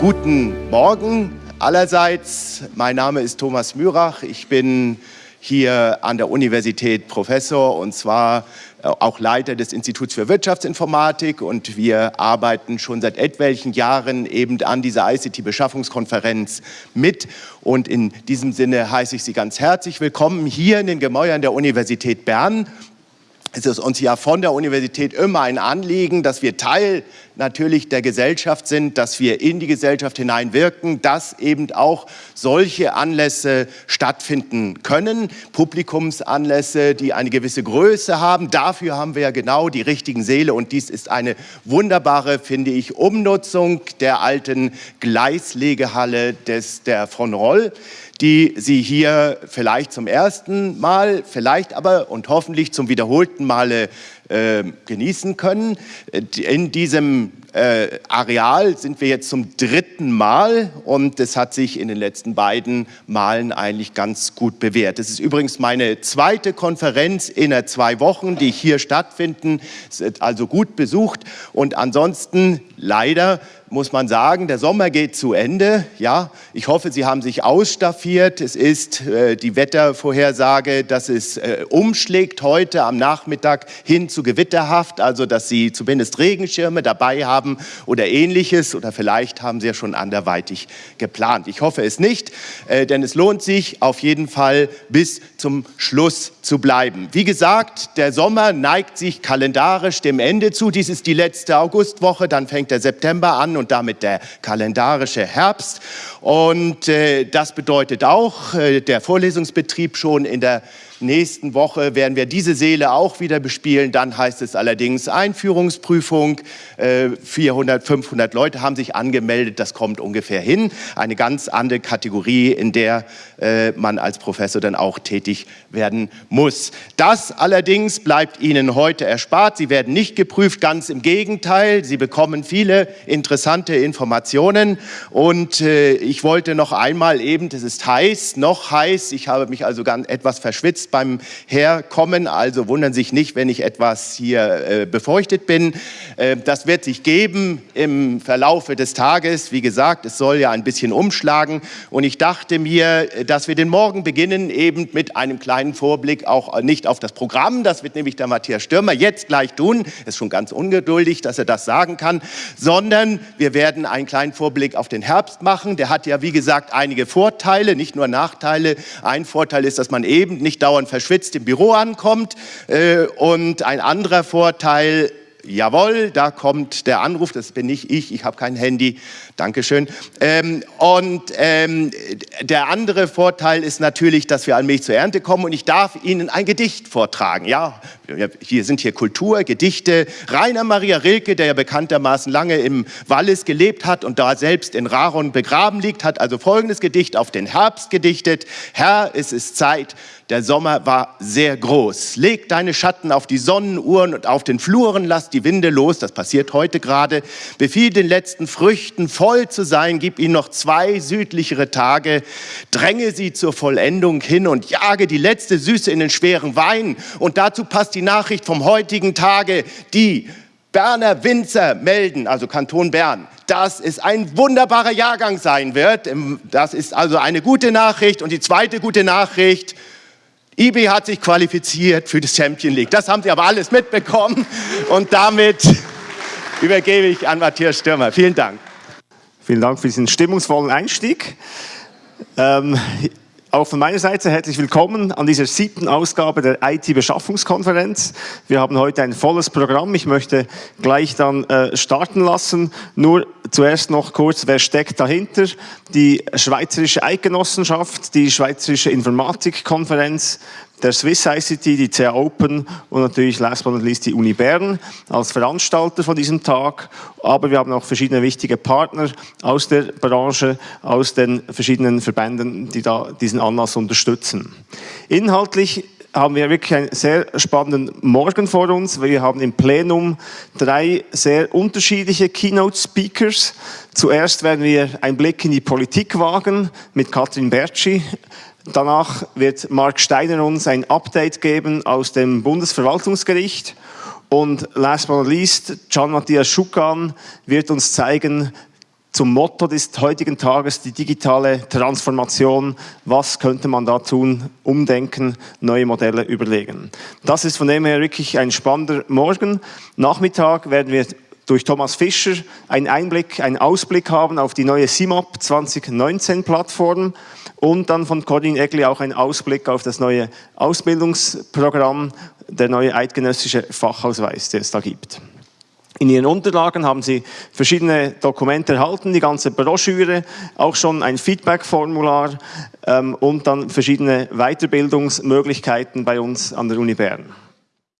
Guten Morgen allerseits. Mein Name ist Thomas Mürach. Ich bin hier an der Universität Professor und zwar äh, auch Leiter des Instituts für Wirtschaftsinformatik und wir arbeiten schon seit etwelchen Jahren eben an dieser ICT-Beschaffungskonferenz mit und in diesem Sinne heiße ich Sie ganz herzlich willkommen hier in den Gemäuern der Universität Bern es ist uns ja von der Universität immer ein Anliegen, dass wir Teil natürlich der Gesellschaft sind, dass wir in die Gesellschaft hineinwirken, dass eben auch solche Anlässe stattfinden können, Publikumsanlässe, die eine gewisse Größe haben. Dafür haben wir ja genau die richtigen Seele und dies ist eine wunderbare, finde ich, Umnutzung der alten Gleislegehalle des, der von Roll die Sie hier vielleicht zum ersten Mal, vielleicht aber und hoffentlich zum wiederholten Male äh, genießen können. In diesem äh, Areal sind wir jetzt zum dritten Mal und es hat sich in den letzten beiden Malen eigentlich ganz gut bewährt. Es ist übrigens meine zweite Konferenz in zwei Wochen, die hier stattfinden, ist also gut besucht und ansonsten leider muss man sagen, der Sommer geht zu Ende. Ja, ich hoffe, Sie haben sich ausstaffiert. Es ist äh, die Wettervorhersage, dass es äh, umschlägt heute am Nachmittag hin zu gewitterhaft, also dass Sie zumindest Regenschirme dabei haben oder ähnliches oder vielleicht haben Sie ja schon anderweitig geplant. Ich hoffe es nicht, äh, denn es lohnt sich auf jeden Fall bis zum Schluss zu bleiben. Wie gesagt, der Sommer neigt sich kalendarisch dem Ende zu. Dies ist die letzte Augustwoche, dann fängt der September an und damit der kalendarische Herbst. Und äh, das bedeutet auch, äh, der Vorlesungsbetrieb schon in der nächsten Woche werden wir diese Seele auch wieder bespielen. Dann heißt es allerdings Einführungsprüfung. 400, äh, 500 Leute haben sich angemeldet. Das kommt ungefähr hin. Eine ganz andere Kategorie, in der äh, man als Professor dann auch tätig werden muss. Das allerdings bleibt Ihnen heute erspart. Sie werden nicht geprüft, ganz im Gegenteil. Sie bekommen viele interessante Informationen. Und äh, ich wollte noch einmal eben, es ist heiß, noch heiß. Ich habe mich also ganz etwas verschwitzt beim Herkommen, also wundern sich nicht, wenn ich etwas hier äh, befeuchtet bin. Äh, das wird sich geben im Verlaufe des Tages. Wie gesagt, es soll ja ein bisschen umschlagen und ich dachte mir, dass wir den Morgen beginnen eben mit einem kleinen Vorblick auch nicht auf das Programm, das wird nämlich der Matthias Stürmer jetzt gleich tun, ist schon ganz ungeduldig, dass er das sagen kann, sondern wir werden einen kleinen Vorblick auf den Herbst machen. Der hat ja, wie gesagt, einige Vorteile, nicht nur Nachteile. Ein Vorteil ist, dass man eben nicht dauernd und verschwitzt im Büro ankommt. Äh, und ein anderer Vorteil, jawohl, da kommt der Anruf, das bin nicht ich, ich habe kein Handy, Dankeschön. Ähm, und ähm, der andere Vorteil ist natürlich, dass wir allmählich zur Ernte kommen und ich darf Ihnen ein Gedicht vortragen. Ja, hier sind hier Kultur, Gedichte. Rainer Maria Rilke, der ja bekanntermaßen lange im Wallis gelebt hat und da selbst in Raron begraben liegt, hat also folgendes Gedicht auf den Herbst gedichtet. Herr, es ist Zeit, der Sommer war sehr groß. Leg deine Schatten auf die Sonnenuhren und auf den Fluren, lass die Winde los, das passiert heute gerade. Befiehl den letzten Früchten voll zu sein, gib ihnen noch zwei südlichere Tage. Dränge sie zur Vollendung hin und jage die letzte Süße in den schweren Wein. Und dazu passt die Nachricht vom heutigen Tage, die Berner Winzer melden, also Kanton Bern, dass es ein wunderbarer Jahrgang sein wird. Das ist also eine gute Nachricht. Und die zweite gute Nachricht, IB hat sich qualifiziert für das Champion League. Das haben Sie aber alles mitbekommen. Und damit übergebe ich an Matthias Stürmer. Vielen Dank. Vielen Dank für diesen stimmungsvollen Einstieg. Ähm, auch von meiner Seite herzlich willkommen an dieser siebten Ausgabe der IT-Beschaffungskonferenz. Wir haben heute ein volles Programm. Ich möchte gleich dann äh, starten lassen. Nur zuerst noch kurz, wer steckt dahinter? Die Schweizerische Eidgenossenschaft, die Schweizerische Informatikkonferenz, der Swiss ICT, die CA Open und natürlich last but not least die Uni Bern als Veranstalter von diesem Tag. Aber wir haben auch verschiedene wichtige Partner aus der Branche, aus den verschiedenen Verbänden, die da diesen Anlass unterstützen. Inhaltlich haben wir wirklich einen sehr spannenden Morgen vor uns. Wir haben im Plenum drei sehr unterschiedliche Keynote-Speakers. Zuerst werden wir einen Blick in die Politik wagen mit Katrin Bertschi, Danach wird Mark Steiner uns ein Update geben aus dem Bundesverwaltungsgericht. Und last but not least, John Matthias Schukan wird uns zeigen, zum Motto des heutigen Tages, die digitale Transformation. Was könnte man da tun? Umdenken, neue Modelle überlegen. Das ist von dem her wirklich ein spannender Morgen. Nachmittag werden wir durch Thomas Fischer einen Einblick, einen Ausblick haben auf die neue CIMAP 2019 Plattform und dann von Corinne Egli auch einen Ausblick auf das neue Ausbildungsprogramm, der neue eidgenössische Fachausweis, der es da gibt. In Ihren Unterlagen haben Sie verschiedene Dokumente erhalten, die ganze Broschüre, auch schon ein Feedback-Formular ähm, und dann verschiedene Weiterbildungsmöglichkeiten bei uns an der Uni Bern.